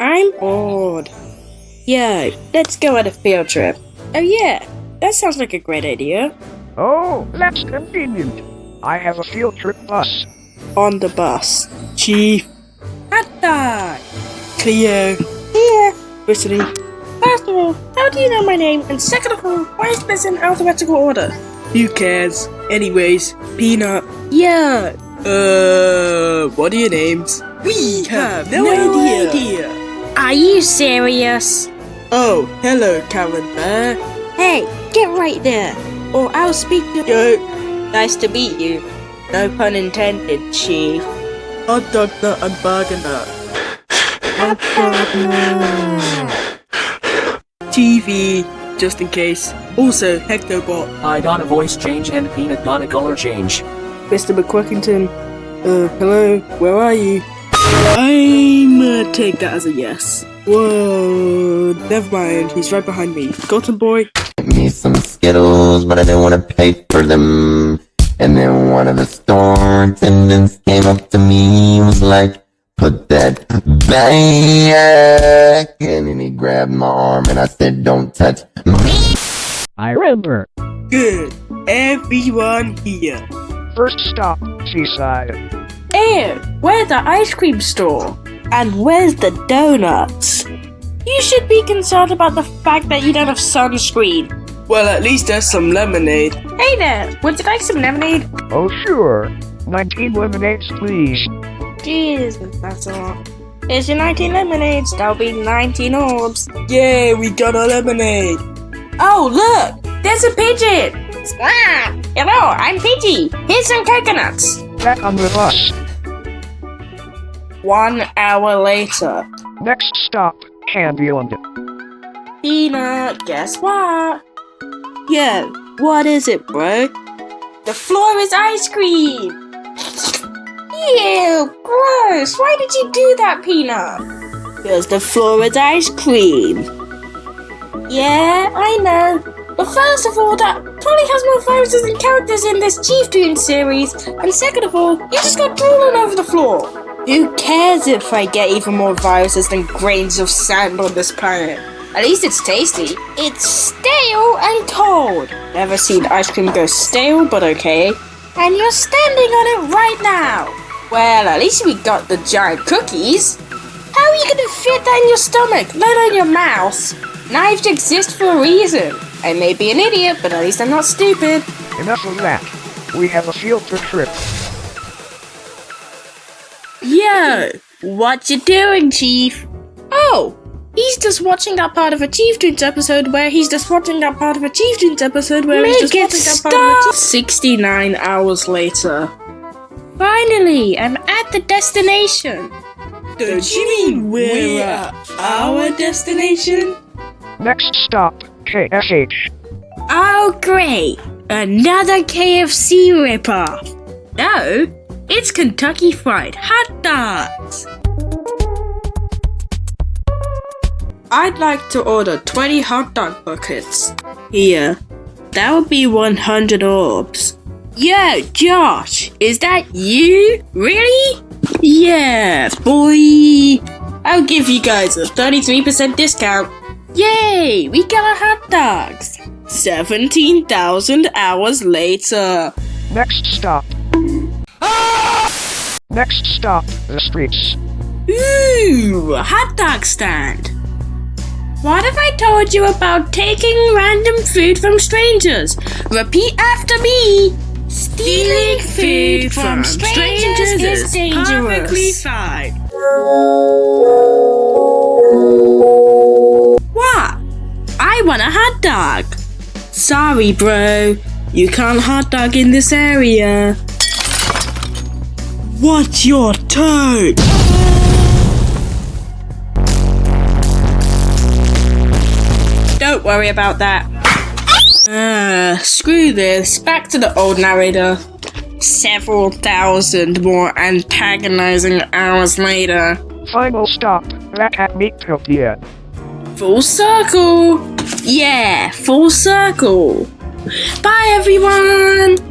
I'm bored. Yo, let's go on a field trip. Oh yeah, that sounds like a great idea. Oh, that's convenient. I have a field trip bus. On the bus. Chief. Dog. Cleo. Here. Brittany. First of all, how do you know my name? And second of all, why is this in alphabetical order? Who cares? Anyways, Peanut. Yeah. Uh, what are your names? We have no, idea. Are you serious? Oh, hello, Karen Bear. Hey, get right there, or I'll speak to Yo, Nice to meet you. No pun intended, Chief. hot dog nut and burger nut. TV, just in case. Also, Hectobot. I got a voice change and Peanut got a color change. Mr. McQuickington. Uh, hello, where are you? I'm gonna take that as a yes. Whoa, never mind, he's right behind me. Cotton Boy. me some Skittles, but I didn't want to pay for them. And then one of the store attendants came up to me and was like, put that back. And then he grabbed my arm and I said, don't touch me. I remember. Good. Everyone here. First stop, Seaside. And where's the ice cream store? And where's the donuts? You should be concerned about the fact that you don't have sunscreen. Well, at least there's some lemonade. Hey there, would you like some lemonade? Oh, sure. 19 lemonades, please. Jeez, that's a lot. Here's your 19 lemonades, that'll be 19 orbs. Yay, we got a lemonade. Oh, look! There's a pigeon! Ah, hello, I'm Pidgey. Here's some coconuts. Back on the bus. One hour later. Next stop, Candyland. Peanut, guess what? Yeah, what is it, bro? The floor is ice cream! Ew, gross! Why did you do that, Peanut? Because the floor is ice cream. Yeah, I know. But first of all, that probably has more viruses and characters in this Chief Toon series. And second of all, you just got drool all over the floor. Who cares if I get even more viruses than grains of sand on this planet? At least it's tasty. It's stale and cold. Never seen ice cream go stale, but okay. And you're standing on it right now. Well, at least we got the giant cookies. How are you gonna fit that in your stomach, let alone your mouth? Knives exist for a reason. I may be an idiot, but at least I'm not stupid. Enough of that. We have a field trip. Yo, what you doing, Chief? Oh, he's just watching that part of a Chief Tunes episode where he's just watching that part of a Chief Tunes episode where Make he's just it watching that part of a Chief 69 hours later. Finally, I'm at the destination. Don't you mean we're at our destination? Next stop, KSH. Oh, great! Another KFC ripoff. No, it's Kentucky Fried Hot Dogs. I'd like to order 20 hot dog buckets. Here. That would be 100 orbs. Yo, Josh, is that you? Really? Yeah, boy. I'll give you guys a 33% discount. Yay, we got our hot dogs. 17,000 hours later. Next stop. Next stop, the streets. Ooh, a hot dog stand. What if I told you about taking random food from strangers? Repeat after me. Stealing food from strangers is perfectly fine. What? I want a hot dog. Sorry, bro. You can't hot dog in this area. What's your turn? Don't worry about that. Ah, screw this. Back to the old narrator. Several thousand more antagonizing hours later. Final stop, Black at Meatopia. Full circle! Yeah, full circle! Bye everyone!